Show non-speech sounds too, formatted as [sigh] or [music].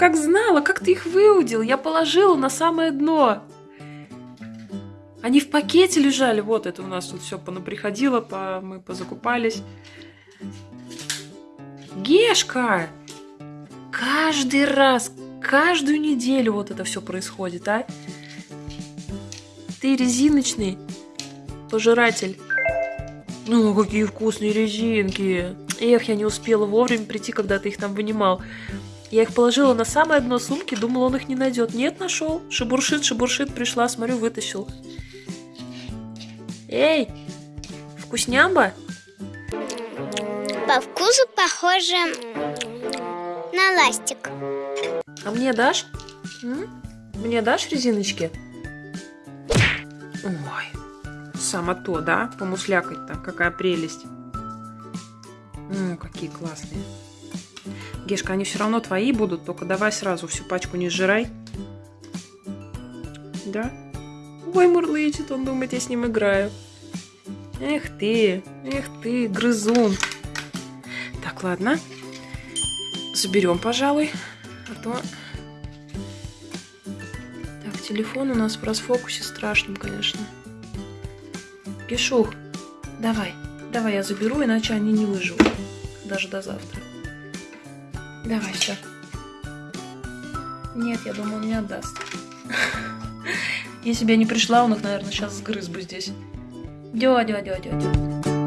как знала, как ты их выудил? Я положила на самое дно. Они в пакете лежали. Вот это у нас тут все понаприходило, по... мы позакупались. Гешка! Каждый раз, каждую неделю вот это все происходит, а? Ты резиночный пожиратель. Ну, какие вкусные резинки. Эх, я не успела вовремя прийти, когда ты их там вынимал. Я их положила на самое дно сумки, думала, он их не найдет. Нет, нашел. Шебуршит, шебуршит, пришла, смотрю, вытащил. Эй, вкуснямба? По вкусу похоже на ластик. А мне дашь? М? Мне дашь резиночки? Ой, само то, да? Помуслякать-то, какая прелесть. Ну, какие классные. Гешка, они все равно твои будут, только давай сразу всю пачку не сжирай. Да? Ой, мурлычет, он думает, я с ним играю. Эх ты, эх ты, грызун. Так, ладно. Заберем, пожалуй. А то... Так, телефон у нас в расфокусе страшным, конечно. Гешух, давай. Давай я заберу, иначе они не выживут. Даже до завтра. Давай, все. Нет, я думаю, он не отдаст. [laughs] Если бы я не пришла, он их, наверное, сейчас сгрыз бы здесь. Дё, дё, дё, дё, дё.